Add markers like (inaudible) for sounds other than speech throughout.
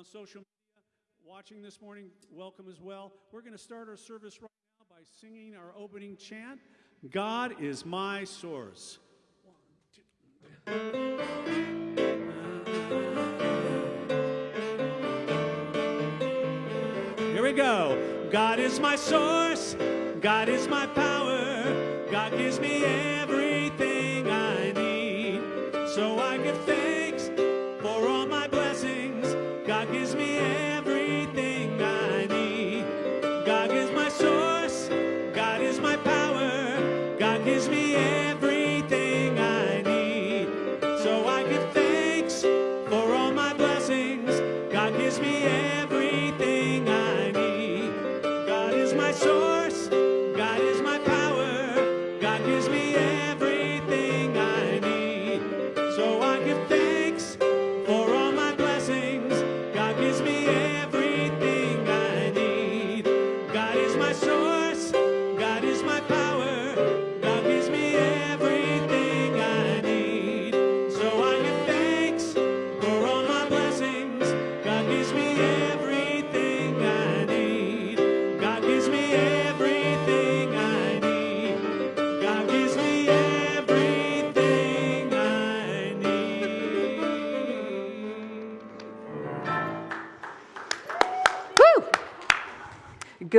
on social media watching this morning, welcome as well. We're going to start our service right now by singing our opening chant God is my source. Here we go. God is my source. God is my power. God gives me everything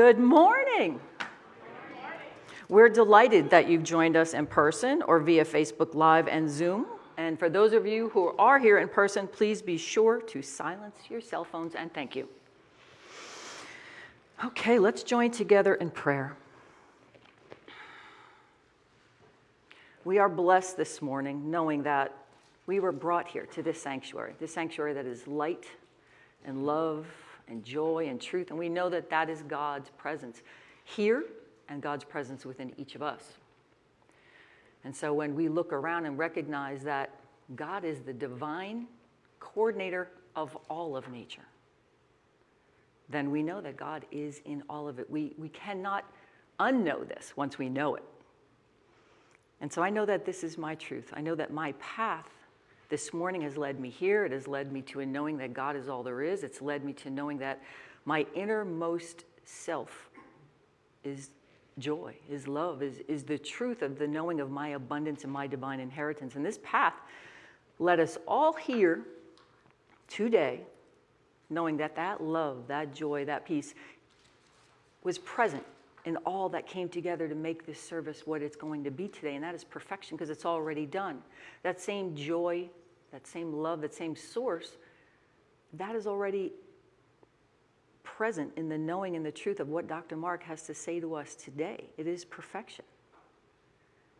Good morning. We're delighted that you've joined us in person or via Facebook Live and Zoom. And for those of you who are here in person, please be sure to silence your cell phones and thank you. Okay, let's join together in prayer. We are blessed this morning knowing that we were brought here to this sanctuary, this sanctuary that is light and love and joy and truth. And we know that that is God's presence here and God's presence within each of us. And so when we look around and recognize that God is the divine coordinator of all of nature, then we know that God is in all of it. We, we cannot unknow this once we know it. And so I know that this is my truth. I know that my path this morning has led me here. It has led me to a knowing that God is all there is. It's led me to knowing that my innermost self is joy, is love, is, is the truth of the knowing of my abundance and my divine inheritance. And this path led us all here today, knowing that that love, that joy, that peace was present in all that came together to make this service what it's going to be today. And that is perfection because it's already done. That same joy, that same love, that same source, that is already present in the knowing and the truth of what Dr. Mark has to say to us today. It is perfection.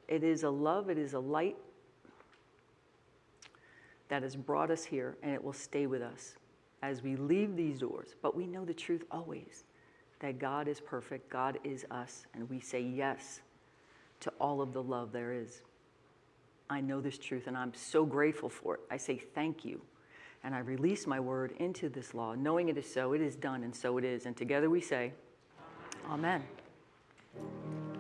It is a love, it is a light that has brought us here, and it will stay with us as we leave these doors. But we know the truth always that God is perfect, God is us, and we say yes to all of the love there is. I know this truth, and I'm so grateful for it. I say thank you. And I release my word into this law, knowing it is so, it is done, and so it is. And together we say, Amen. I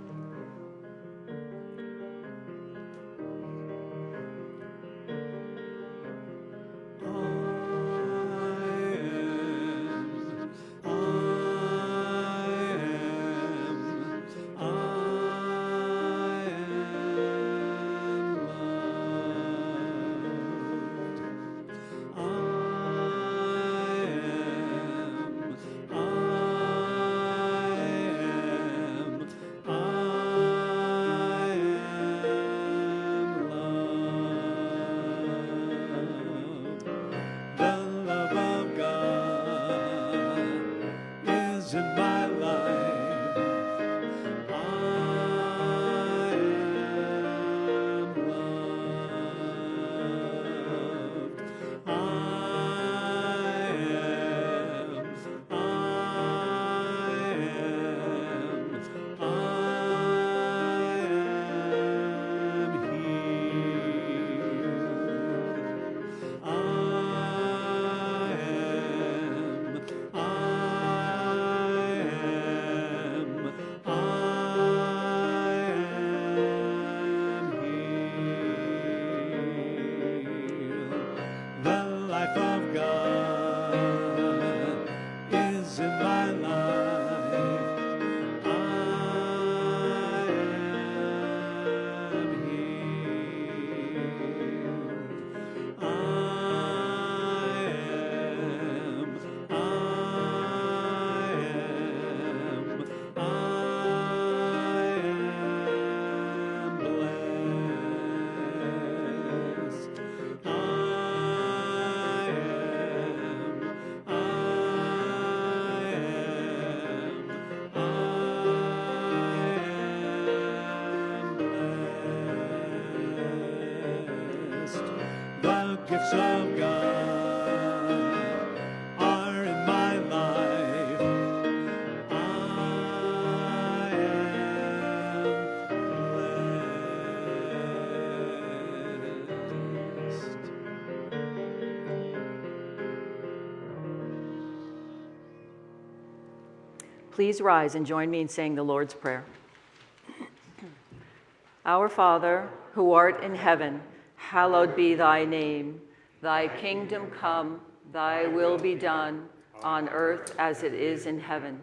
Please rise and join me in saying the Lord's Prayer. (clears throat) Our Father, who art in heaven, hallowed be thy name. Thy kingdom come, thy will be done, on earth as it is in heaven.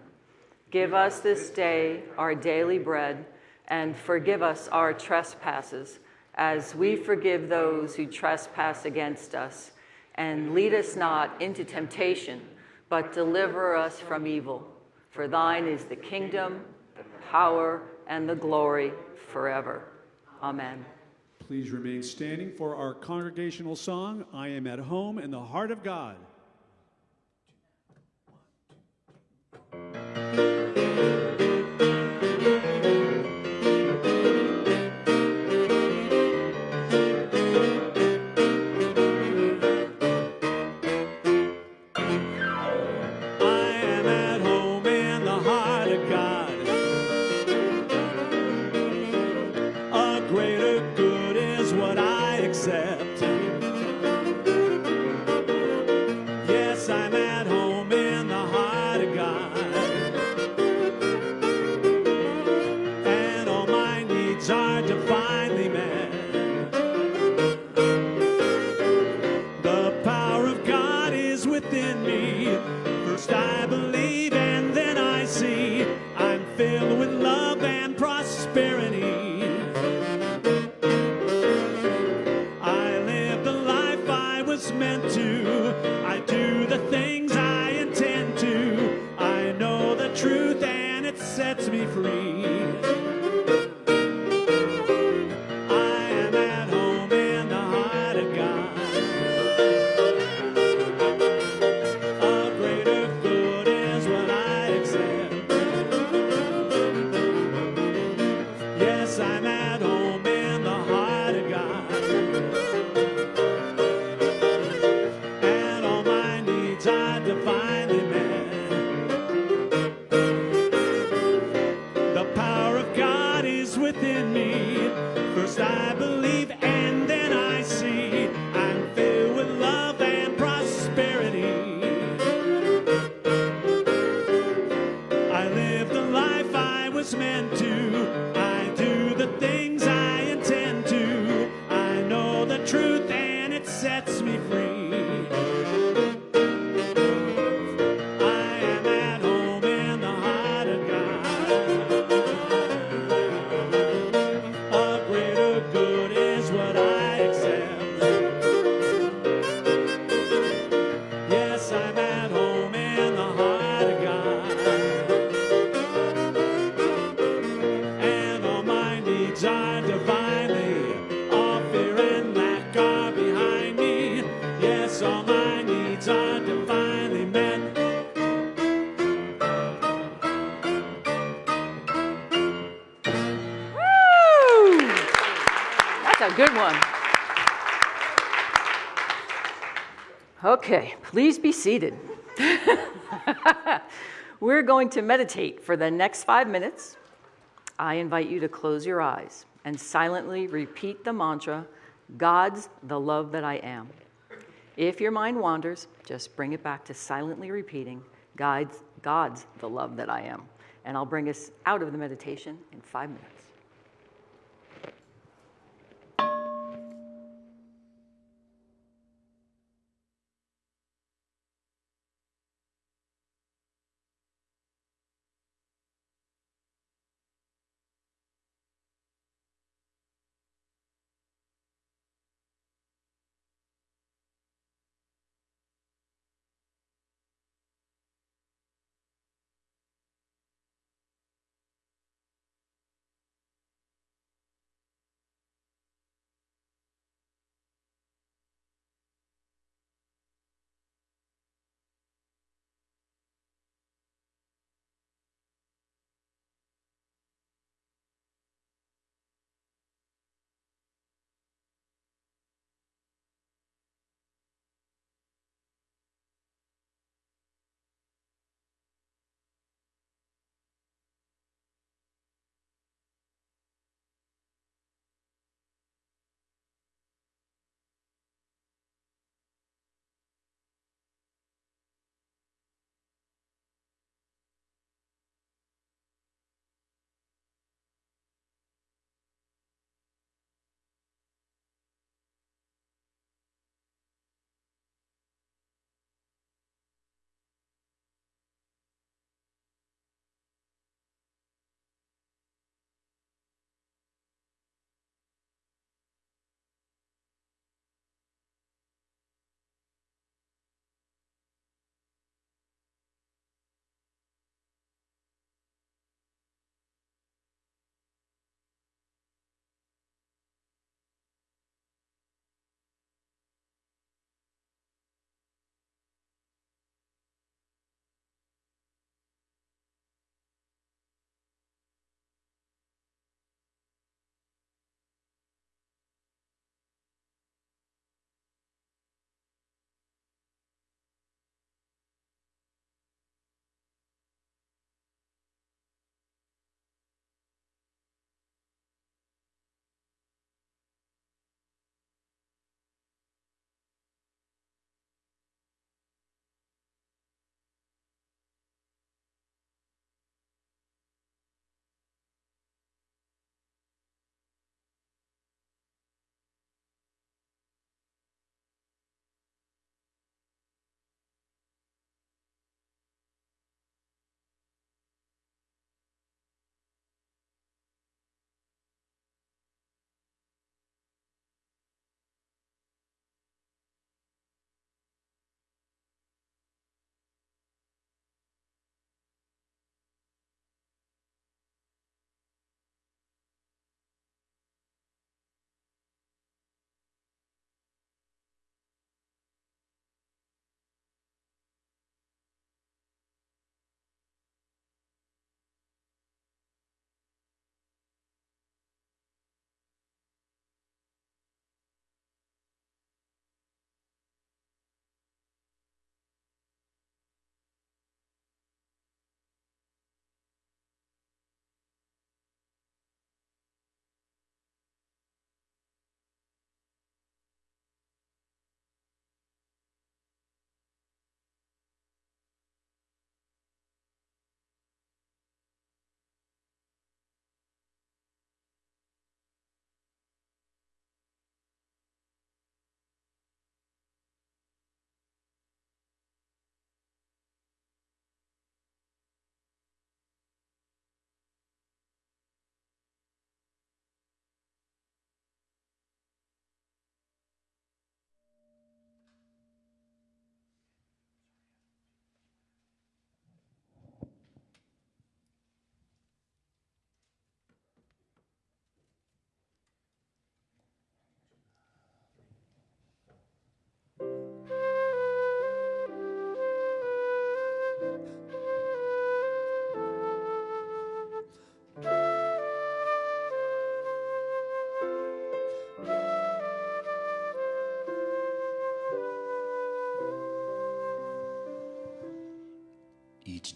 Give us this day our daily bread, and forgive us our trespasses, as we forgive those who trespass against us. And lead us not into temptation, but deliver us from evil. For thine is the kingdom, the power, and the glory forever. Amen. Please remain standing for our congregational song, I Am at Home in the Heart of God. Prosperity. Please be seated. (laughs) We're going to meditate for the next five minutes. I invite you to close your eyes and silently repeat the mantra God's the love that I am. If your mind wanders, just bring it back to silently repeating God's, God's the love that I am. And I'll bring us out of the meditation in five minutes.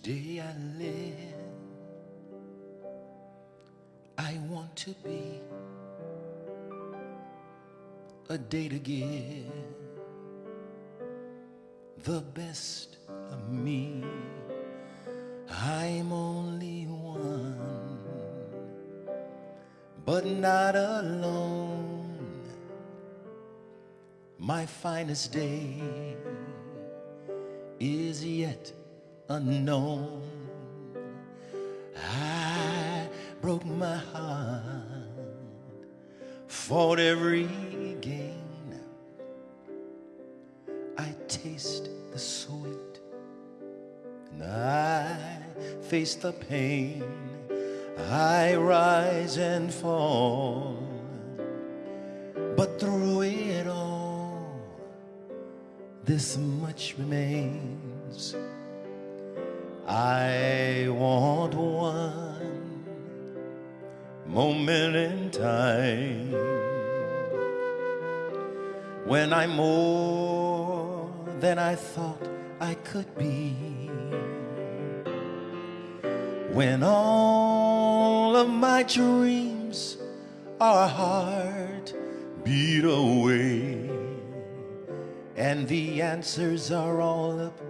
Day I live, I want to be a day to give the best of me. I'm only one, but not alone. My finest day is yet unknown. I broke my heart, fought every gain. I taste the sweet, and I face the pain. I rise and fall, but through it all, this much remains. I want one moment in time when I'm more than I thought I could be. When all of my dreams are heart beat away, and the answers are all up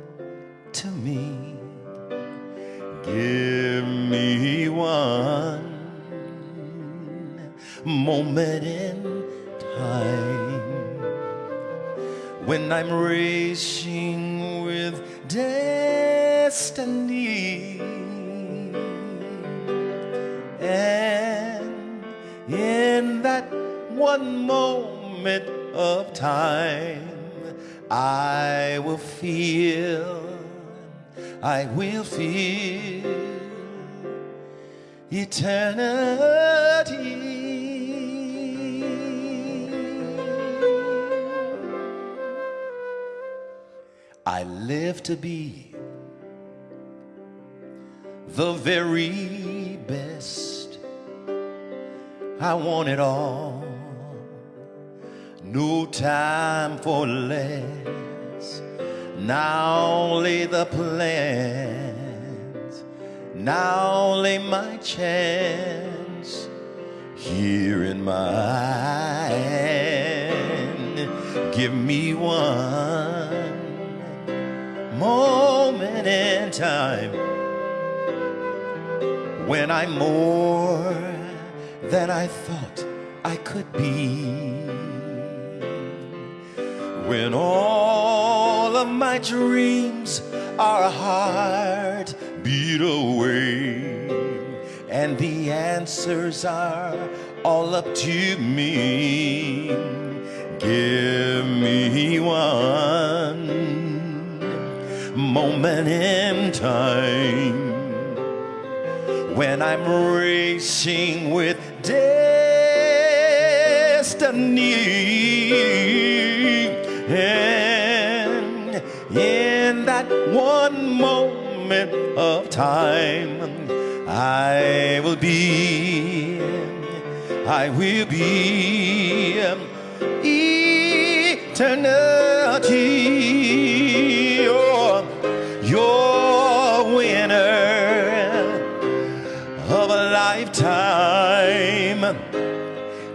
to me. Give me one moment in time when I'm racing with destiny. And in that one moment of time, I will feel, I will feel eternity. I live to be the very best. I want it all. No time for less. Now only the plans. Now only my chance here in my hand. Give me one moment in time when I'm more than I thought I could be. When all of my dreams are a heart beat away, and the answers are all up to me. Give me one moment in time when I'm racing with destiny. That one moment of time, I will be, I will be eternity. You're winner of a lifetime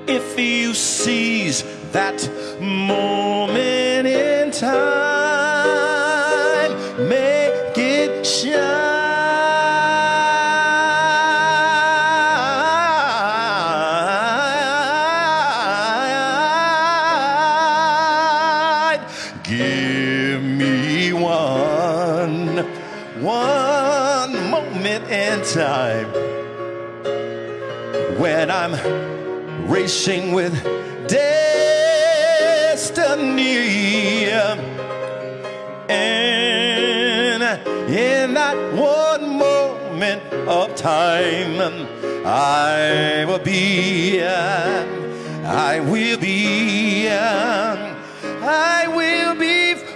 if you seize that moment in time give me one one moment in time when I'm racing with destiny. Time, I will be, I will be, I will be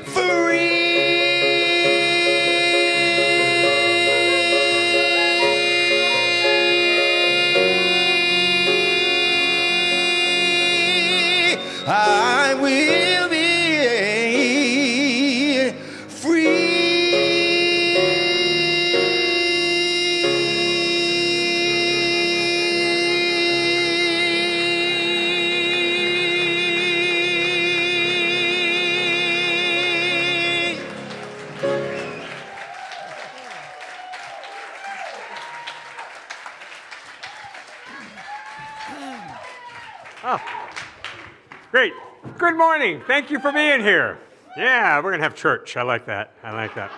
Good morning. Thank you for being here. Yeah, we're going to have church. I like that. I like that.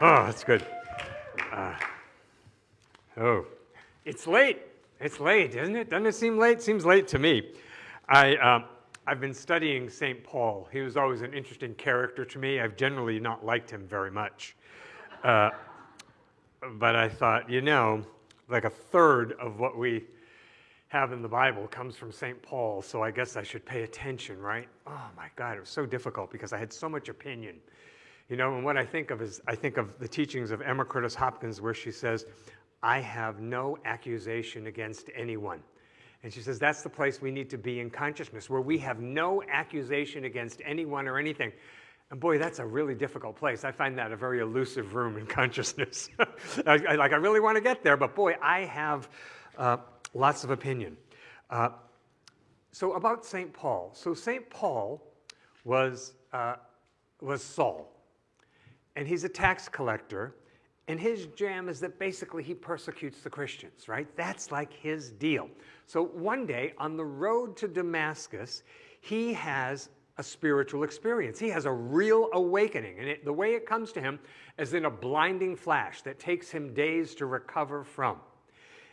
Oh, that's good. Uh, oh, it's late. It's late, isn't it? Doesn't it seem late? Seems late to me. I, uh, I've been studying St. Paul. He was always an interesting character to me. I've generally not liked him very much. Uh, but I thought, you know, like a third of what we have in the Bible comes from St. Paul, so I guess I should pay attention, right? Oh my God, it was so difficult because I had so much opinion. You know, and what I think of is I think of the teachings of Emma Curtis Hopkins, where she says, I have no accusation against anyone. And she says that's the place we need to be in consciousness, where we have no accusation against anyone or anything. And boy, that's a really difficult place. I find that a very elusive room in consciousness. (laughs) I, I, like, I really want to get there, but boy, I have uh, lots of opinion. Uh, so about St. Paul. So St. Paul was, uh, was Saul, and he's a tax collector, and his jam is that basically he persecutes the Christians, right? That's like his deal. So one day on the road to Damascus, he has a spiritual experience. He has a real awakening. And it, the way it comes to him is in a blinding flash that takes him days to recover from.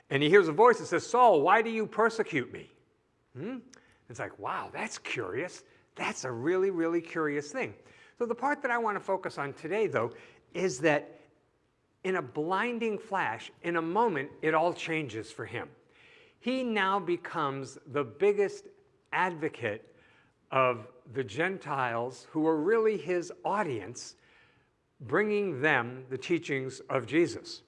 And he hears a voice that says, Saul, why do you persecute me? Hmm? It's like, wow, that's curious. That's a really, really curious thing. So the part that I want to focus on today, though, is that in a blinding flash, in a moment, it all changes for him. He now becomes the biggest advocate of the Gentiles who are really his audience, bringing them the teachings of Jesus.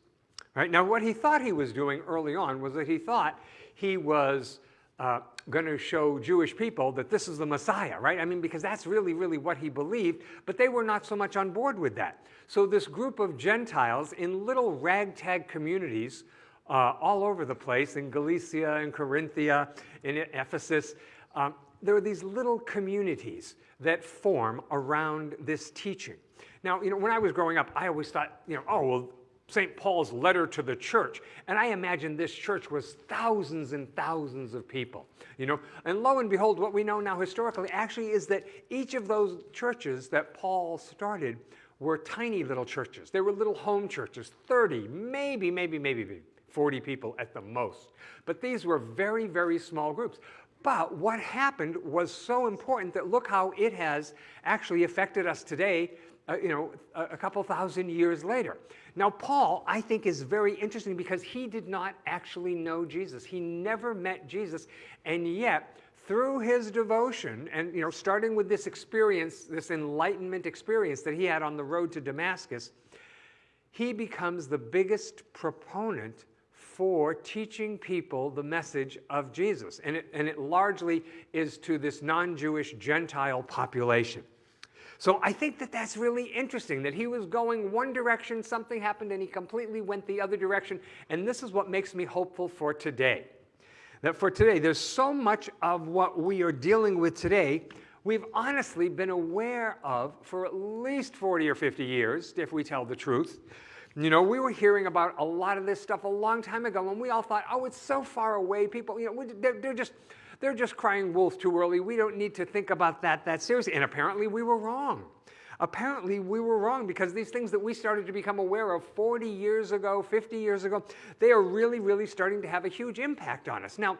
Right? Now, what he thought he was doing early on was that he thought he was uh, going to show Jewish people that this is the Messiah, right? I mean, because that's really, really what he believed, but they were not so much on board with that. So this group of Gentiles in little ragtag communities uh, all over the place, in Galatia, in Corinthia, in Ephesus, um, there are these little communities that form around this teaching. Now, you know, when I was growing up, I always thought, you know, oh, well, St. Paul's letter to the church. And I imagine this church was thousands and thousands of people, you know. And lo and behold, what we know now historically actually is that each of those churches that Paul started were tiny little churches. They were little home churches, 30, maybe, maybe, maybe 40 people at the most. But these were very, very small groups. But what happened was so important that look how it has actually affected us today, uh, you know, a, a couple thousand years later. Now, Paul, I think, is very interesting because he did not actually know Jesus. He never met Jesus, and yet, through his devotion, and you know, starting with this experience, this enlightenment experience that he had on the road to Damascus, he becomes the biggest proponent for teaching people the message of Jesus. And it, and it largely is to this non Jewish Gentile population. So I think that that's really interesting that he was going one direction, something happened, and he completely went the other direction. And this is what makes me hopeful for today. That for today, there's so much of what we are dealing with today we've honestly been aware of for at least 40 or 50 years, if we tell the truth. You know, we were hearing about a lot of this stuff a long time ago, and we all thought, oh, it's so far away. People, you know, they're, they're just, they're just crying wolf too early. We don't need to think about that that seriously. And apparently we were wrong. Apparently we were wrong because these things that we started to become aware of 40 years ago, 50 years ago, they are really, really starting to have a huge impact on us. Now,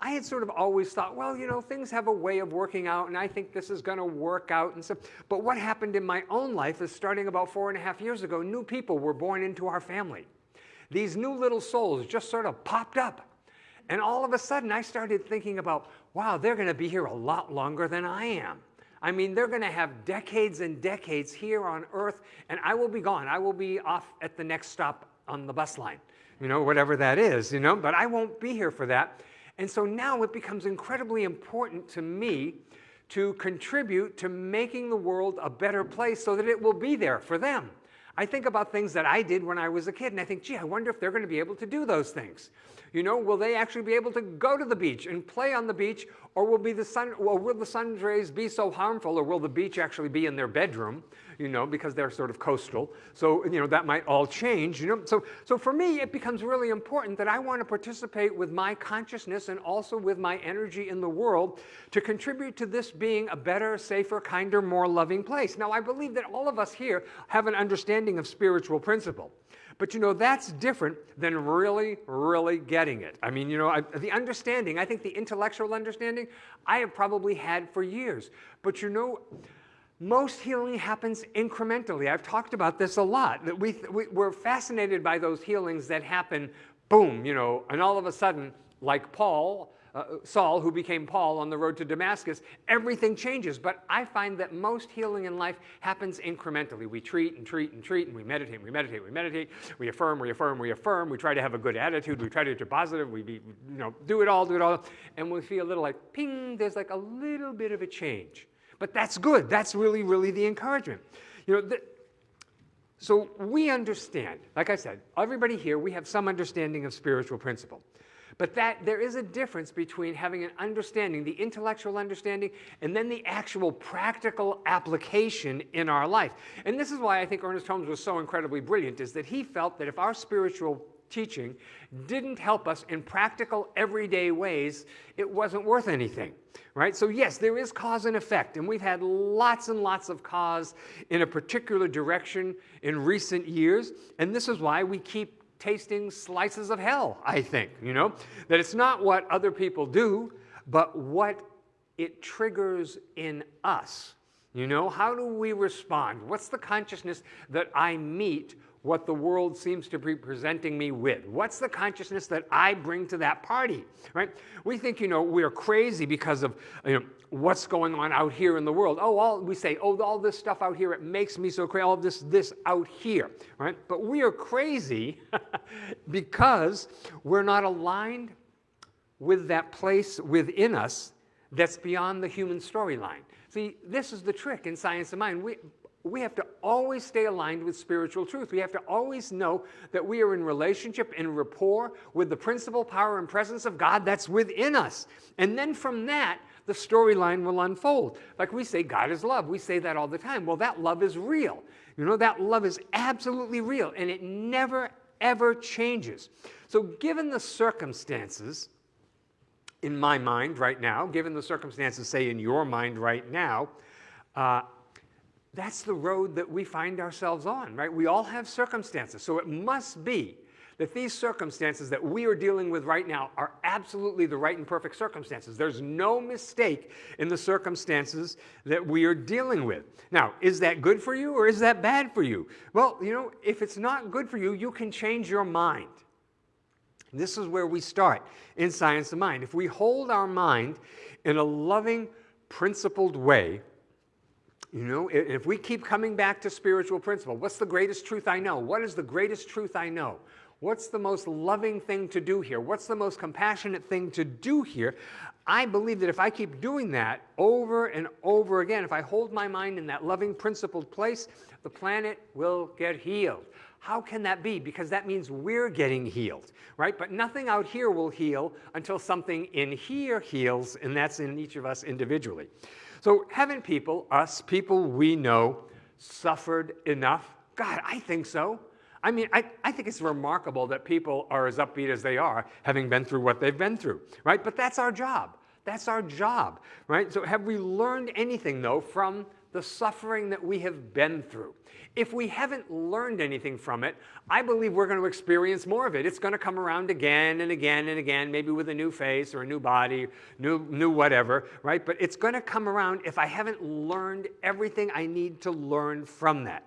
I had sort of always thought, well, you know, things have a way of working out, and I think this is going to work out and stuff. But what happened in my own life is starting about four and a half years ago, new people were born into our family. These new little souls just sort of popped up. And all of a sudden, I started thinking about, wow, they're going to be here a lot longer than I am. I mean, they're going to have decades and decades here on earth, and I will be gone. I will be off at the next stop on the bus line, you know, whatever that is, you know, but I won't be here for that. And so now it becomes incredibly important to me to contribute to making the world a better place so that it will be there for them. I think about things that I did when I was a kid, and I think, gee, I wonder if they're going to be able to do those things. You know, will they actually be able to go to the beach and play on the beach or will, be the sun, or will the sun's rays be so harmful or will the beach actually be in their bedroom? you know, because they're sort of coastal. So, you know, that might all change, you know. So, so for me, it becomes really important that I want to participate with my consciousness and also with my energy in the world to contribute to this being a better, safer, kinder, more loving place. Now, I believe that all of us here have an understanding of spiritual principle. But you know, that's different than really, really getting it. I mean, you know, I, the understanding, I think the intellectual understanding, I have probably had for years. But you know, most healing happens incrementally. I've talked about this a lot, that we, we, we're fascinated by those healings that happen, boom, you know, and all of a sudden, like Paul, uh, Saul, who became Paul on the road to Damascus, everything changes. But I find that most healing in life happens incrementally. We treat and treat and treat, and we meditate, and we meditate, and we meditate, we affirm, we affirm, we affirm, we try to have a good attitude, we try to be positive, we be, you know, do it all, do it all, and we feel a little like, ping, there's like a little bit of a change. But that's good. That's really, really the encouragement. You know, the, so we understand, like I said, everybody here, we have some understanding of spiritual principle. But that there is a difference between having an understanding, the intellectual understanding, and then the actual practical application in our life. And this is why I think Ernest Holmes was so incredibly brilliant, is that he felt that if our spiritual teaching didn't help us in practical, everyday ways, it wasn't worth anything, right? So yes, there is cause and effect, and we've had lots and lots of cause in a particular direction in recent years, and this is why we keep tasting slices of hell, I think, you know? That it's not what other people do, but what it triggers in us. You know, how do we respond? What's the consciousness that I meet what the world seems to be presenting me with? What's the consciousness that I bring to that party, right? We think, you know, we're crazy because of you know, what's going on out here in the world. Oh, all, we say, oh, all this stuff out here, it makes me so crazy, all this, this out here, right? But we are crazy (laughs) because we're not aligned with that place within us that's beyond the human storyline. See, this is the trick in science of mind. We, we have to always stay aligned with spiritual truth. We have to always know that we are in relationship and rapport with the principle, power, and presence of God that's within us. And then from that, the storyline will unfold. Like we say, God is love. We say that all the time. Well, that love is real. You know, that love is absolutely real, and it never, ever changes. So, given the circumstances, in my mind right now, given the circumstances, say, in your mind right now, uh, that's the road that we find ourselves on, right? We all have circumstances. So it must be that these circumstances that we are dealing with right now are absolutely the right and perfect circumstances. There's no mistake in the circumstances that we are dealing with. Now, is that good for you or is that bad for you? Well, you know, if it's not good for you, you can change your mind. This is where we start in Science of Mind. If we hold our mind in a loving, principled way, you know, if we keep coming back to spiritual principle, what's the greatest truth I know? What is the greatest truth I know? What's the most loving thing to do here? What's the most compassionate thing to do here? I believe that if I keep doing that over and over again, if I hold my mind in that loving, principled place, the planet will get healed. How can that be? Because that means we're getting healed, right? But nothing out here will heal until something in here heals, and that's in each of us individually. So haven't people, us, people we know, suffered enough? God, I think so. I mean, I, I think it's remarkable that people are as upbeat as they are, having been through what they've been through, right? But that's our job. That's our job, right? So have we learned anything, though, from the suffering that we have been through? If we haven't learned anything from it, I believe we're going to experience more of it. It's going to come around again and again and again, maybe with a new face or a new body, new, new whatever, right? But it's going to come around if I haven't learned everything I need to learn from that.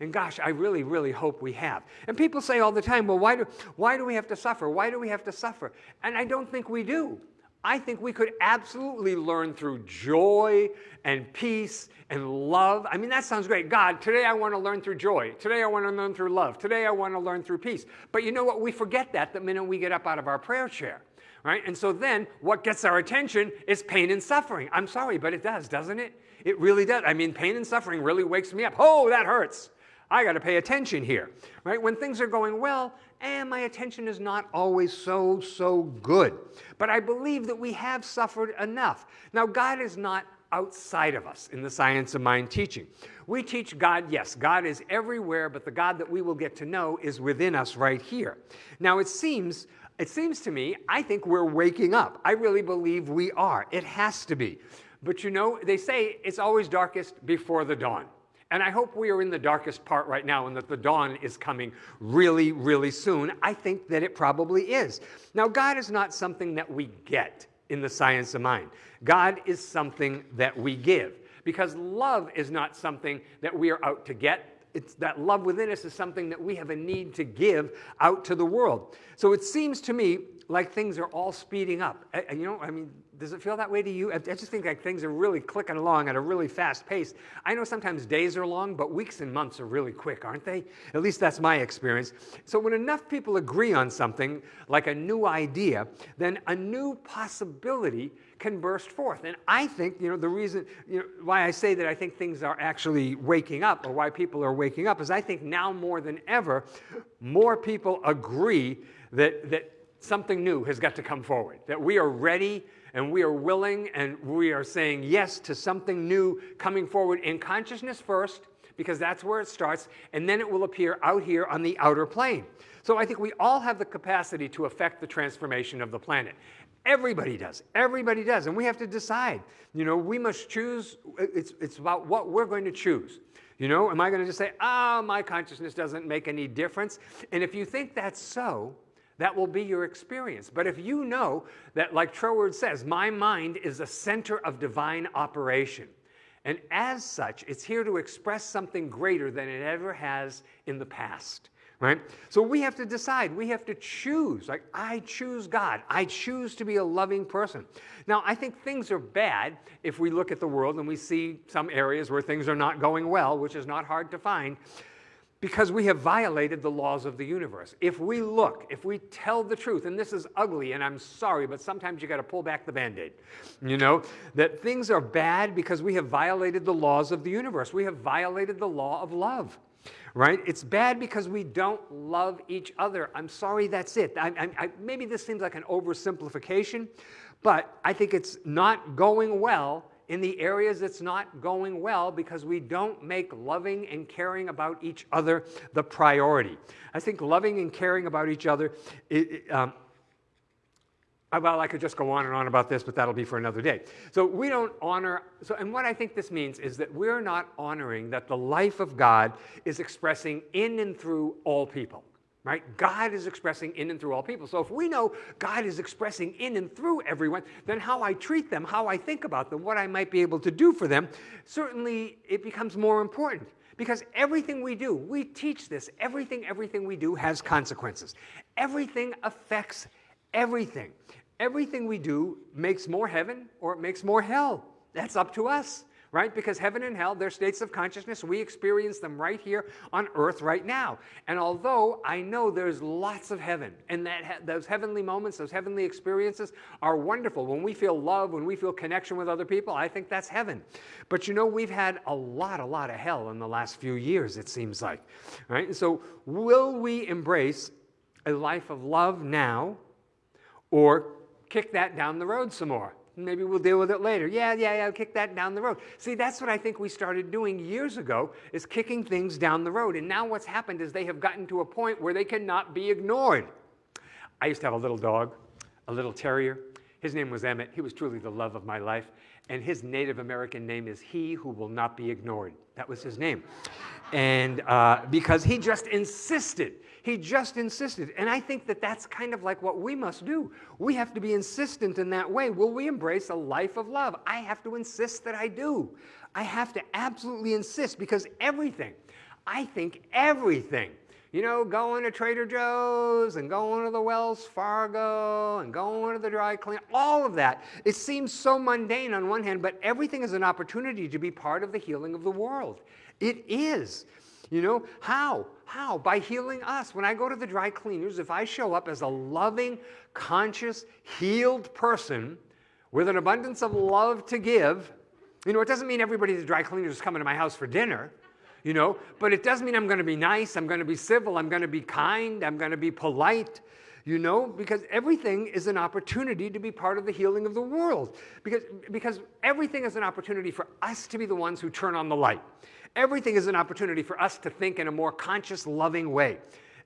And gosh, I really, really hope we have. And people say all the time, well, why do, why do we have to suffer? Why do we have to suffer? And I don't think we do. I think we could absolutely learn through joy and peace and love. I mean, that sounds great. God, today I want to learn through joy. Today I want to learn through love. Today I want to learn through peace. But you know what? We forget that the minute we get up out of our prayer chair. Right? And so then what gets our attention is pain and suffering. I'm sorry, but it does, doesn't it? It really does. I mean, pain and suffering really wakes me up. Oh, that hurts. I got to pay attention here, right? When things are going well, and my attention is not always so, so good. But I believe that we have suffered enough. Now, God is not outside of us in the science of mind teaching. We teach God, yes, God is everywhere, but the God that we will get to know is within us right here. Now, it seems it seems to me, I think we're waking up. I really believe we are. It has to be. But you know, they say it's always darkest before the dawn. And I hope we are in the darkest part right now and that the dawn is coming really, really soon. I think that it probably is. Now, God is not something that we get in the science of mind. God is something that we give because love is not something that we are out to get. It's that love within us is something that we have a need to give out to the world. So it seems to me like things are all speeding up. And You know, I mean, does it feel that way to you? I just think like things are really clicking along at a really fast pace. I know sometimes days are long, but weeks and months are really quick, aren't they? At least that's my experience. So when enough people agree on something, like a new idea, then a new possibility can burst forth. And I think, you know, the reason, you know, why I say that I think things are actually waking up or why people are waking up is I think now more than ever, more people agree that, that something new has got to come forward, that we are ready and we are willing and we are saying yes to something new coming forward in consciousness first, because that's where it starts, and then it will appear out here on the outer plane. So I think we all have the capacity to affect the transformation of the planet. Everybody does. Everybody does. And we have to decide. You know, we must choose. It's, it's about what we're going to choose. You know, am I going to just say, ah, oh, my consciousness doesn't make any difference? And if you think that's so, that will be your experience. But if you know that, like Troward says, my mind is a center of divine operation, and as such, it's here to express something greater than it ever has in the past. Right? So we have to decide. We have to choose. Like, I choose God. I choose to be a loving person. Now, I think things are bad if we look at the world and we see some areas where things are not going well, which is not hard to find because we have violated the laws of the universe. If we look, if we tell the truth, and this is ugly, and I'm sorry, but sometimes you got to pull back the band aid, you know, that things are bad because we have violated the laws of the universe. We have violated the law of love. Right? It's bad because we don't love each other. I'm sorry, that's it. I, I, I, maybe this seems like an oversimplification, but I think it's not going well in the areas it's not going well because we don't make loving and caring about each other the priority. I think loving and caring about each other, it, um, well, I could just go on and on about this, but that'll be for another day. So we don't honor, so, and what I think this means is that we're not honoring that the life of God is expressing in and through all people right? God is expressing in and through all people. So if we know God is expressing in and through everyone, then how I treat them, how I think about them, what I might be able to do for them, certainly it becomes more important. Because everything we do, we teach this, everything, everything we do has consequences. Everything affects everything. Everything we do makes more heaven or it makes more hell. That's up to us right? Because heaven and hell, they're states of consciousness. We experience them right here on earth right now. And although I know there's lots of heaven, and that those heavenly moments, those heavenly experiences are wonderful. When we feel love, when we feel connection with other people, I think that's heaven. But you know, we've had a lot, a lot of hell in the last few years, it seems like, right? And so will we embrace a life of love now or kick that down the road some more? Maybe we'll deal with it later. Yeah, yeah, yeah, kick that down the road. See, that's what I think we started doing years ago, is kicking things down the road. And now what's happened is they have gotten to a point where they cannot be ignored. I used to have a little dog, a little terrier. His name was Emmett. He was truly the love of my life. And his Native American name is He Who Will Not Be Ignored. That was his name. And uh, because he just insisted he just insisted. And I think that that's kind of like what we must do. We have to be insistent in that way. Will we embrace a life of love? I have to insist that I do. I have to absolutely insist because everything, I think everything, you know, going to Trader Joe's and going to the Wells Fargo and going to the dry clean, all of that. It seems so mundane on one hand, but everything is an opportunity to be part of the healing of the world. It is. You know, how? How? By healing us. When I go to the dry cleaners, if I show up as a loving, conscious, healed person with an abundance of love to give, you know, it doesn't mean everybody at the dry cleaners is coming to my house for dinner. you know, but it doesn't mean I'm going to be nice, I'm going to be civil, I'm going to be kind, I'm going to be polite, you know, because everything is an opportunity to be part of the healing of the world. Because, because everything is an opportunity for us to be the ones who turn on the light. Everything is an opportunity for us to think in a more conscious, loving way.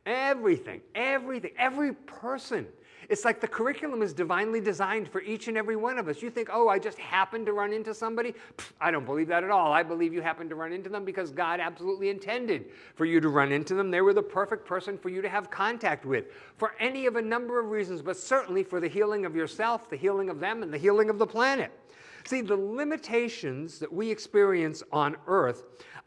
Everything, everything, every person it's like the curriculum is divinely designed for each and every one of us. You think, oh, I just happened to run into somebody? Pfft, I don't believe that at all. I believe you happened to run into them because God absolutely intended for you to run into them. They were the perfect person for you to have contact with for any of a number of reasons, but certainly for the healing of yourself, the healing of them, and the healing of the planet. See, the limitations that we experience on earth,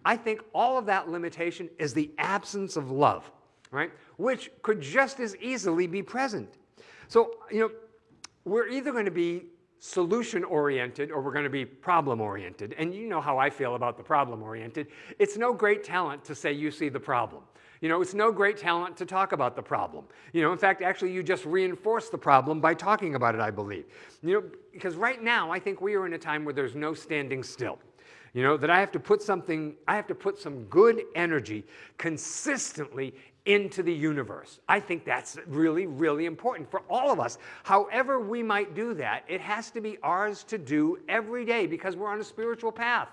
I think all of that limitation is the absence of love, right? Which could just as easily be present. So, you know, we're either going to be solution oriented or we're going to be problem oriented. And you know how I feel about the problem oriented. It's no great talent to say you see the problem. You know, it's no great talent to talk about the problem. You know, in fact, actually, you just reinforce the problem by talking about it, I believe. You know, because right now, I think we are in a time where there's no standing still. You know, that I have to put something, I have to put some good energy consistently into the universe. I think that's really, really important for all of us. However we might do that, it has to be ours to do every day because we're on a spiritual path.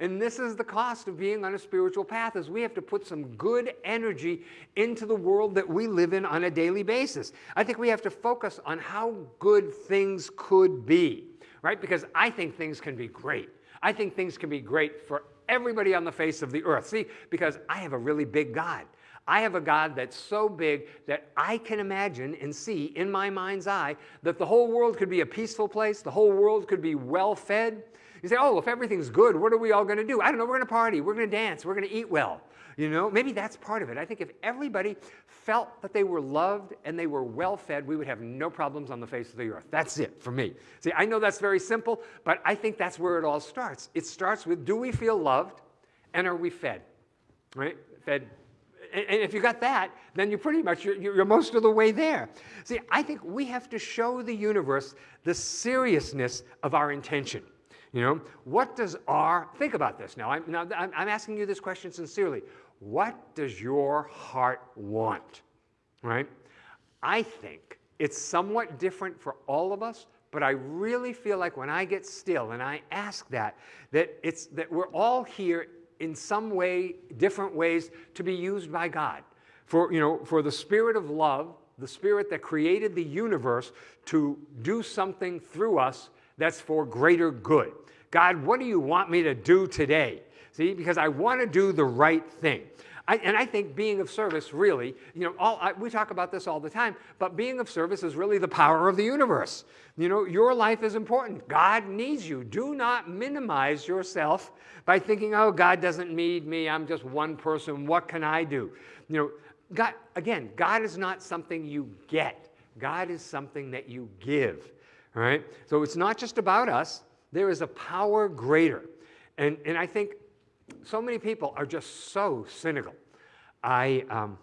And this is the cost of being on a spiritual path is we have to put some good energy into the world that we live in on a daily basis. I think we have to focus on how good things could be, right? Because I think things can be great. I think things can be great for everybody on the face of the earth. See, because I have a really big God. I have a God that's so big that I can imagine and see in my mind's eye that the whole world could be a peaceful place, the whole world could be well fed. You say, oh, if everything's good, what are we all going to do? I don't know, we're going to party, we're going to dance, we're going to eat well. You know, maybe that's part of it. I think if everybody felt that they were loved and they were well fed, we would have no problems on the face of the earth. That's it for me. See, I know that's very simple, but I think that's where it all starts. It starts with do we feel loved and are we fed? Right? Fed and if you got that, then you're pretty much, you're, you're, most of the way there. See, I think we have to show the universe the seriousness of our intention. You know, what does our, think about this now, I'm, now I'm asking you this question sincerely. What does your heart want, right? I think it's somewhat different for all of us, but I really feel like when I get still and I ask that, that, it's, that we're all here in some way, different ways, to be used by God. For, you know, for the spirit of love, the spirit that created the universe to do something through us that's for greater good. God, what do you want me to do today? See, because I want to do the right thing. I, and I think being of service really, you know, all, I, we talk about this all the time, but being of service is really the power of the universe. You know, your life is important. God needs you. Do not minimize yourself by thinking, oh, God doesn't need me. I'm just one person. What can I do? You know, God, again, God is not something you get. God is something that you give. All right? So it's not just about us. There is a power greater. And, and I think so many people are just so cynical. I, um,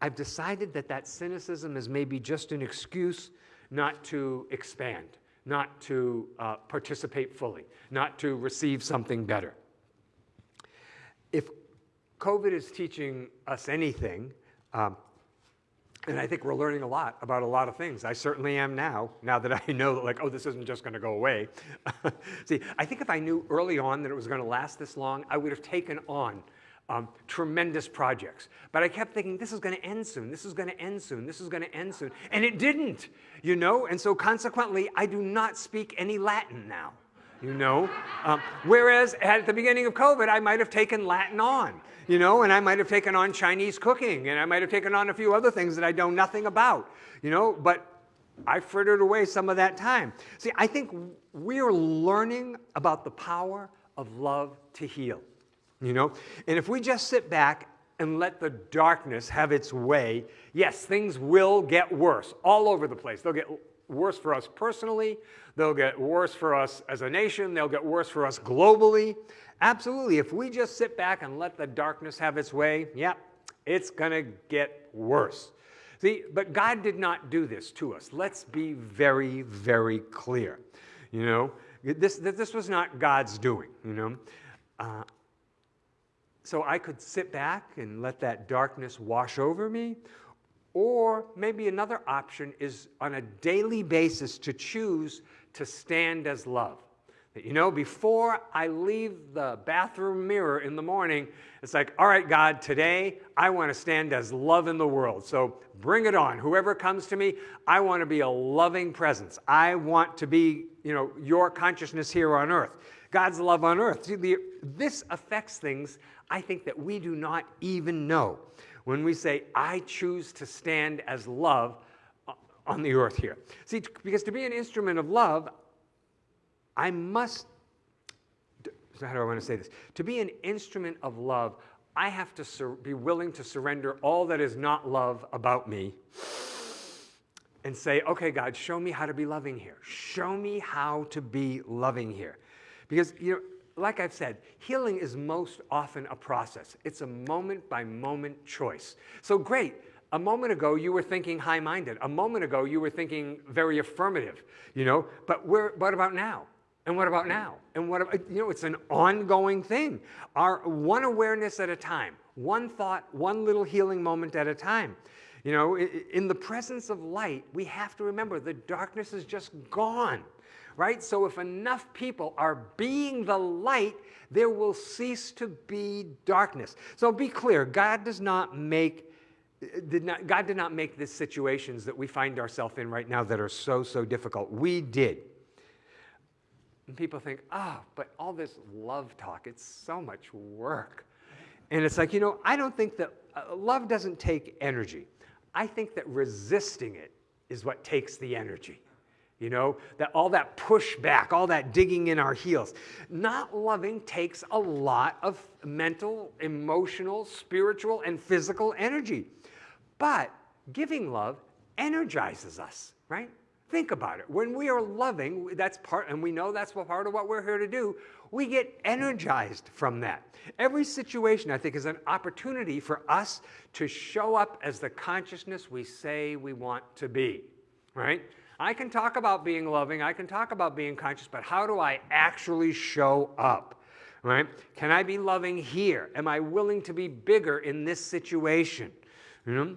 I've decided that that cynicism is maybe just an excuse not to expand, not to uh, participate fully, not to receive something better. If COVID is teaching us anything, um, and I think we're learning a lot about a lot of things. I certainly am now, now that (laughs) I know that like, oh, this isn't just gonna go away. (laughs) See, I think if I knew early on that it was gonna last this long, I would have taken on um, tremendous projects. But I kept thinking, this is gonna end soon, this is gonna end soon, this is gonna end soon. And it didn't, you know? And so consequently, I do not speak any Latin now, you know? Um, whereas at the beginning of COVID, I might have taken Latin on you know, and I might have taken on Chinese cooking, and I might have taken on a few other things that I know nothing about, you know, but I frittered away some of that time. See, I think we're learning about the power of love to heal, you know, and if we just sit back and let the darkness have its way, yes, things will get worse all over the place. They'll get worse for us personally, they'll get worse for us as a nation, they'll get worse for us globally. Absolutely, if we just sit back and let the darkness have its way, yeah, it's to get worse. See, but God did not do this to us. Let's be very, very clear. You know, this, this was not God's doing, you know. Uh, so I could sit back and let that darkness wash over me. Or maybe another option is on a daily basis to choose to stand as love. You know, before I leave the bathroom mirror in the morning, it's like, all right, God, today I want to stand as love in the world. So bring it on. Whoever comes to me, I want to be a loving presence. I want to be, you know, your consciousness here on earth. God's love on earth. See, the, this affects things I think that we do not even know when we say, I choose to stand as love uh, on the earth here. See, because to be an instrument of love, I must, how do I want to say this? To be an instrument of love, I have to be willing to surrender all that is not love about me and say, okay, God, show me how to be loving here. Show me how to be loving here. Because, you know, like I've said, healing is most often a process. It's a moment by moment choice. So great, a moment ago you were thinking high minded. A moment ago you were thinking very affirmative, you know, but where, what about now? And what about now? And what about, you know, it's an ongoing thing. Our one awareness at a time, one thought, one little healing moment at a time. You know, in the presence of light, we have to remember the darkness is just gone right? So if enough people are being the light, there will cease to be darkness. So be clear, God does not make did not, God did not make these situations that we find ourselves in right now that are so, so difficult. We did. And people think, oh, but all this love talk, it's so much work. And it's like, you know, I don't think that uh, love doesn't take energy. I think that resisting it is what takes the energy. You know, that all that pushback, all that digging in our heels. Not loving takes a lot of mental, emotional, spiritual, and physical energy. But giving love energizes us, right? Think about it. When we are loving, that's part, and we know that's part of what we're here to do, we get energized from that. Every situation, I think, is an opportunity for us to show up as the consciousness we say we want to be, right? I can talk about being loving, I can talk about being conscious, but how do I actually show up? Right? Can I be loving here? Am I willing to be bigger in this situation? You know?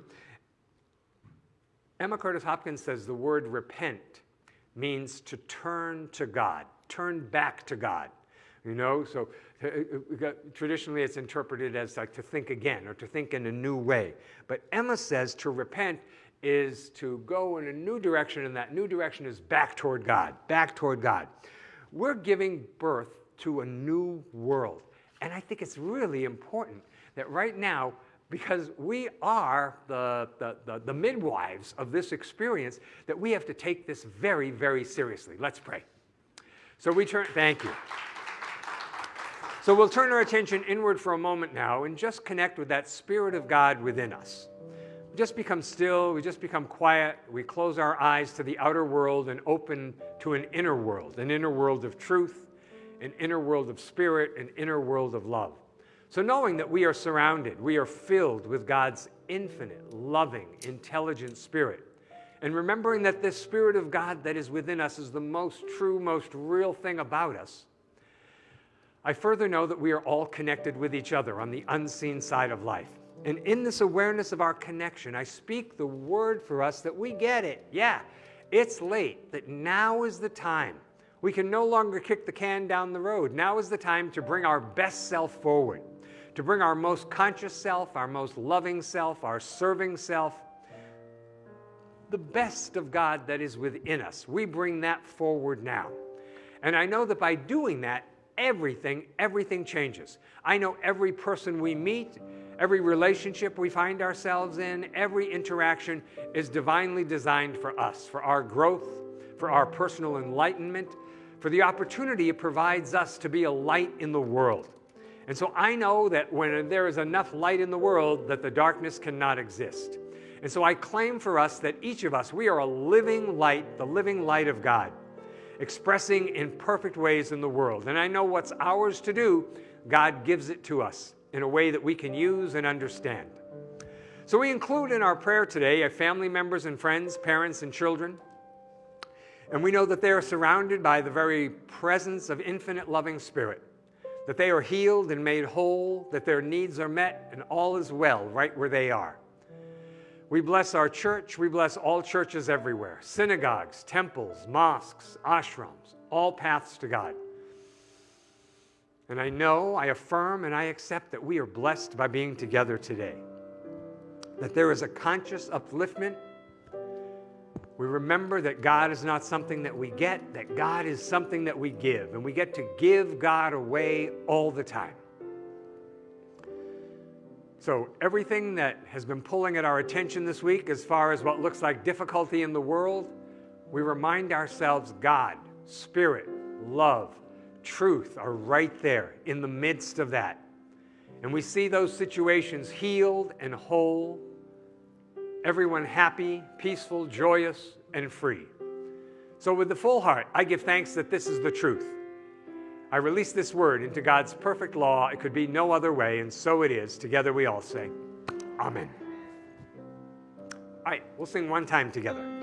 Emma Curtis Hopkins says the word repent means to turn to God, turn back to God. You know, so uh, uh, traditionally it's interpreted as like to think again or to think in a new way. But Emma says to repent is to go in a new direction, and that new direction is back toward God, back toward God. We're giving birth to a new world. And I think it's really important that right now, because we are the, the, the, the, midwives of this experience, that we have to take this very, very seriously. Let's pray. So we turn, thank you. So we'll turn our attention inward for a moment now and just connect with that Spirit of God within us. We just become still, we just become quiet, we close our eyes to the outer world and open to an inner world, an inner world of truth, an inner world of spirit, an inner world of love. So, knowing that we are surrounded, we are filled with God's infinite, loving, intelligent spirit, and remembering that this spirit of God that is within us is the most true, most real thing about us, I further know that we are all connected with each other on the unseen side of life. And in this awareness of our connection, I speak the word for us that we get it. Yeah, it's late, that now is the time. We can no longer kick the can down the road. Now is the time to bring our best self forward, to bring our most conscious self, our most loving self, our serving self, the best of God that is within us. We bring that forward now. And I know that by doing that, everything, everything changes. I know every person we meet, Every relationship we find ourselves in, every interaction is divinely designed for us, for our growth, for our personal enlightenment, for the opportunity it provides us to be a light in the world. And so I know that when there is enough light in the world, that the darkness cannot exist. And so I claim for us that each of us, we are a living light, the living light of God, expressing in perfect ways in the world. And I know what's ours to do, God gives it to us in a way that we can use and understand. So we include in our prayer today our family members and friends, parents and children. And we know that they are surrounded by the very presence of infinite loving spirit. That they are healed and made whole, that their needs are met, and all is well right where they are. We bless our church. We bless all churches everywhere synagogues, temples, mosques, ashrams, all paths to God. And I know, I affirm, and I accept that we are blessed by being together today. That there is a conscious upliftment. We remember that God is not something that we get, that God is something that we give. And we get to give God away all the time. So, everything that has been pulling at our attention this week, as far as what looks like difficulty in the world, we remind ourselves God, Spirit, love, truth are right there in the midst of that. And we see those situations healed and whole, everyone happy, peaceful, joyous, and free. So, with the full heart, I give thanks that this is the truth. I release this word into God's perfect law. It could be no other way, and so it is. Together we all say, Amen. All right, we'll sing one time together.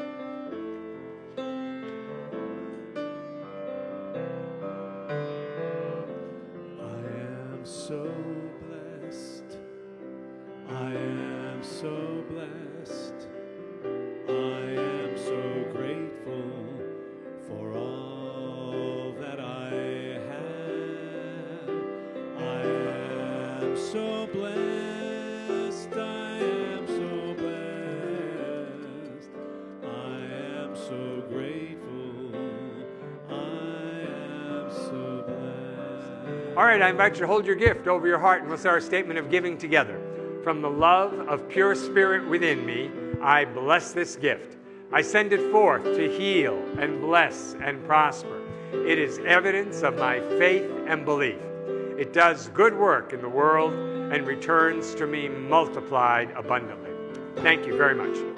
All right, I invite you to hold your gift over your heart and we'll say our statement of giving together. From the love of pure spirit within me, I bless this gift. I send it forth to heal and bless and prosper. It is evidence of my faith and belief. It does good work in the world and returns to me multiplied abundantly. Thank you very much.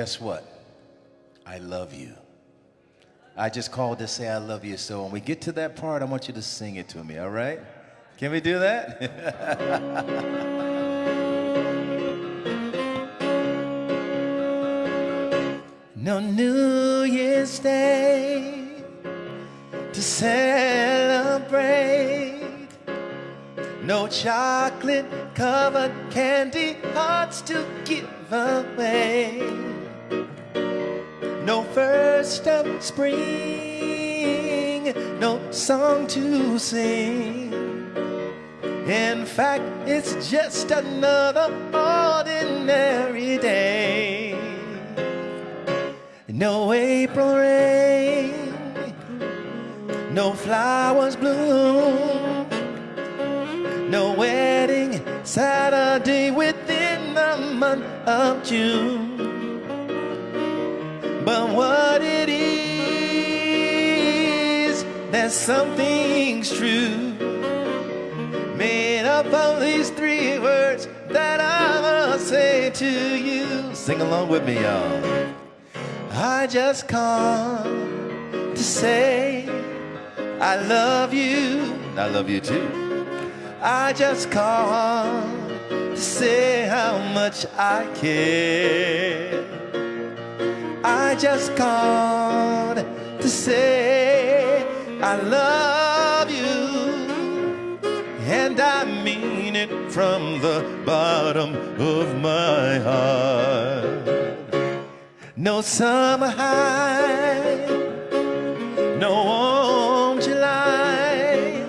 Guess what? I love you. I just called to say I love you. So when we get to that part, I want you to sing it to me, all right? Can we do that? (laughs) no New Year's Day to celebrate. No chocolate covered candy hearts to give away. Spring, no song to sing. In fact, it's just another ordinary day. No April rain, no flowers bloom. No wedding Saturday within the month of June. Something's true. Made up of these three words that I must say to you. Sing along with me, y'all. I just come to say I love you. I love you too. I just called to say how much I care. I just called to say I love you. And I mean it from the bottom of my heart. No summer high, no warm July,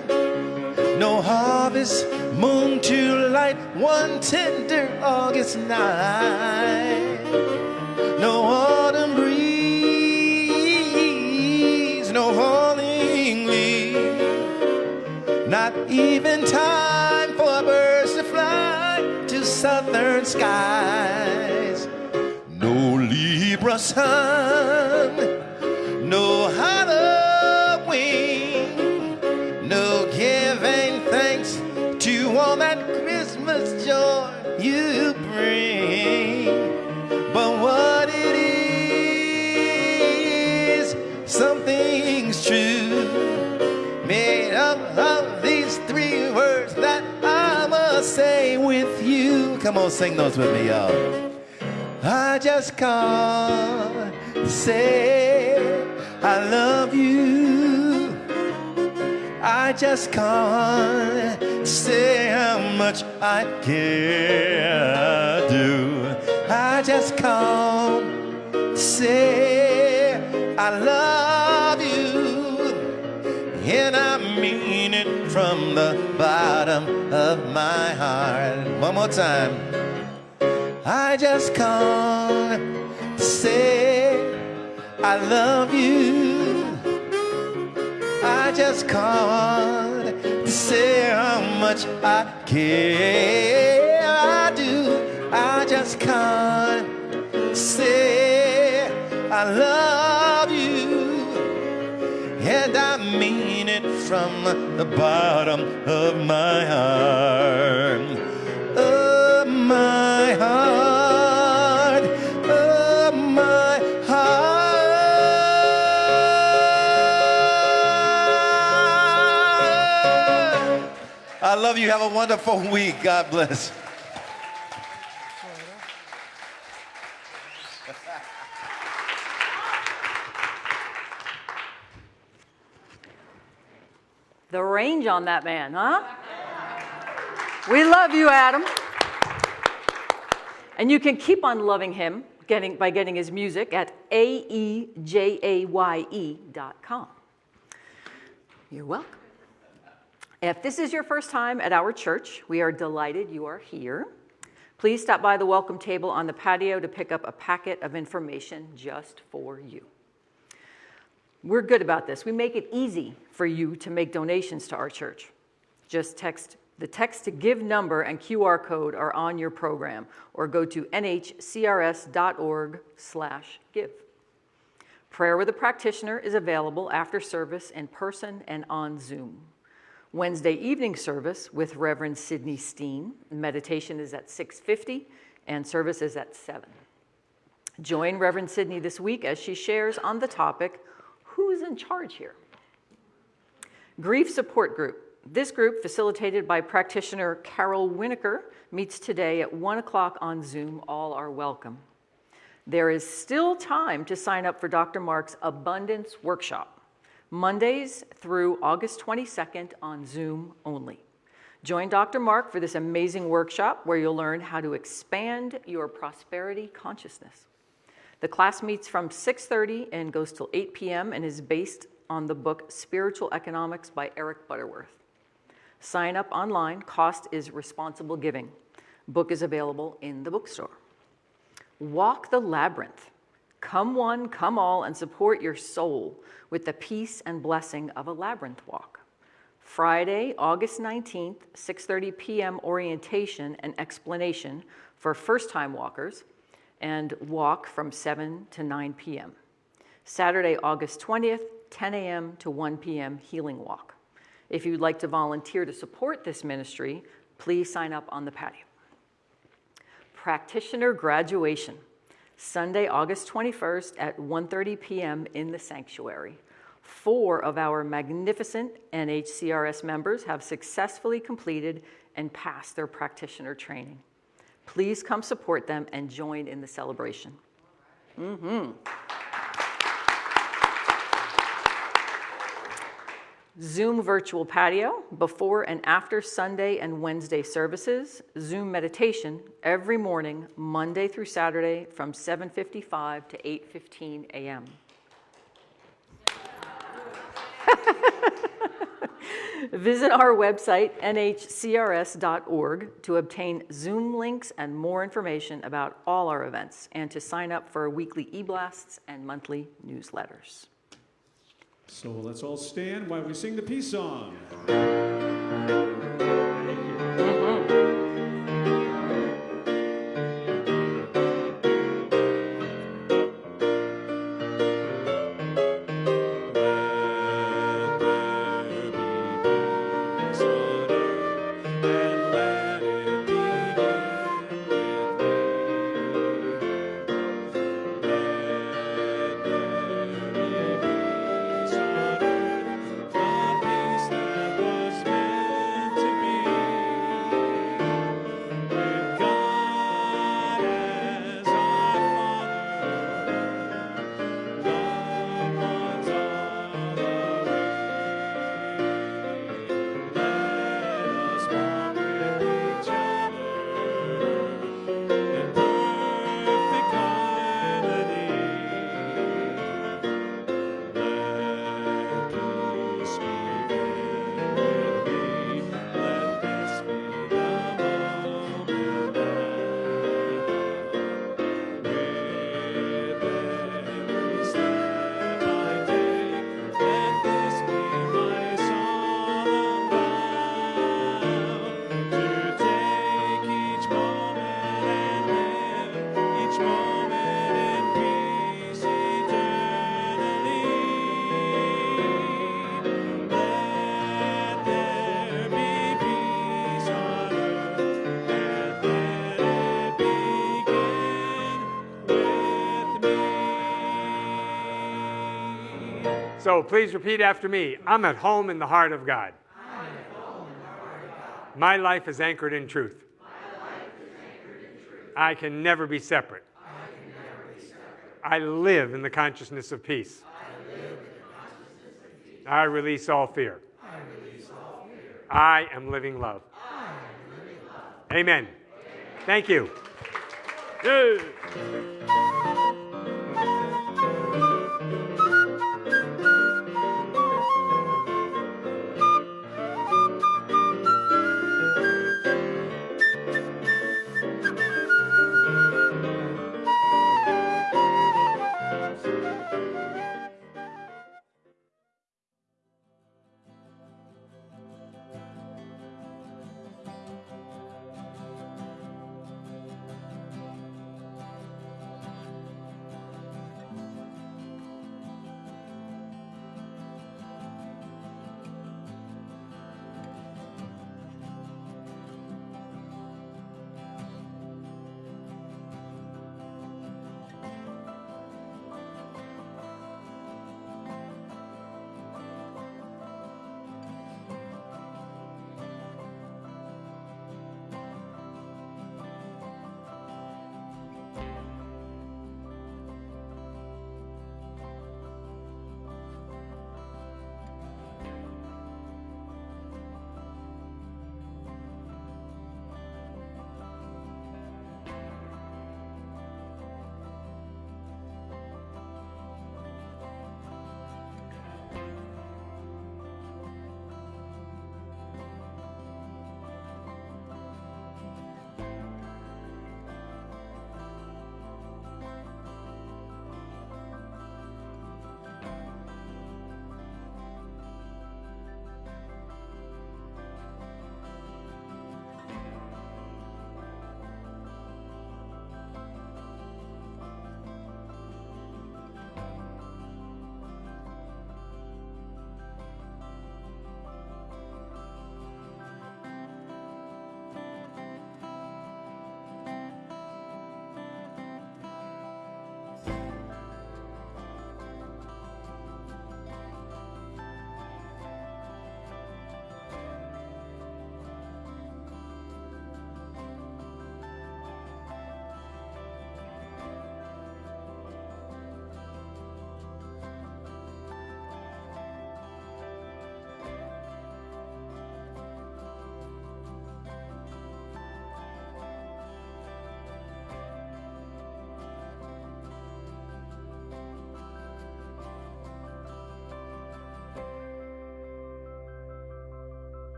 no harvest moon to light one tender August night, even time for birds to fly. To southern skies. No Libra sun, no Halloween, no giving thanks to all that Christmas joy you bring. But what it is, something's true, made up of say with you. Come on, sing those with me, y'all. I just can't say I love you. I just can't say how much I care do. I just can't say I love you. And I mean from the bottom of my heart. One more time. I just can't say I love you. I just can't say how much I care. I do. I just can't say I love you. And I mean from the bottom of my heart. Of my heart. Of my heart. I love you. Have a wonderful week. God bless. The range on that man, huh? We love you, Adam. And you can keep on loving him getting, by getting his music at aejaye.com. You're welcome. If this is your first time at our church, we are delighted you are here. Please stop by the welcome table on the patio to pick up a packet of information just for you. We're good about this. We make it easy for you to make donations to our church. Just text the text to give number and QR code are on your program or go to nhcrs.org slash give. Prayer with a practitioner is available after service in person and on Zoom. Wednesday evening service with Reverend Sidney Steen. Meditation is at 6:50 and service is at 7. Join Reverend Sidney this week as she shares on the topic Who's in charge here? Grief Support Group. This group, facilitated by practitioner Carol Winokur, meets today at 1 o'clock on Zoom. All are welcome. There is still time to sign up for Dr. Mark's Abundance Workshop, Mondays through August 22nd on Zoom only. Join Dr. Mark for this amazing workshop where you'll learn how to expand your prosperity consciousness. The class meets from 6:30 and goes till 8 p.m. and is based on the book Spiritual Economics by Eric Butterworth. Sign up online. Cost is responsible giving. Book is available in the bookstore. Walk the labyrinth. Come one, come all, and support your soul with the peace and blessing of a labyrinth walk. Friday, August 19th, 6:30 p.m. orientation and explanation for first-time walkers and walk from 7 to 9 p.m. Saturday, August 20th, 10 a.m. to 1 p.m. healing walk. If you'd like to volunteer to support this ministry, please sign up on the patio. Practitioner graduation, Sunday, August 21st at 1:30 p.m. in the sanctuary. Four of our magnificent NHCRS members have successfully completed and passed their practitioner training. Please come support them and join in the celebration. Mm-hmm. Zoom virtual patio, before and after Sunday and Wednesday services, Zoom meditation every morning, Monday through Saturday from 7:55 to 8:15 a.m. (laughs) Visit our website, nhcrs.org, to obtain Zoom links and more information about all our events and to sign up for weekly e-blasts and monthly newsletters. So let's all stand while we sing the peace song. So please repeat after me. I'm at home in the heart of God. Heart of God. My life is anchored in truth. Anchored in truth. I can never be separate. I live in the consciousness of peace. I of peace. I, release all fear. I am living love. Am living love. Amen. Thank you. Yay.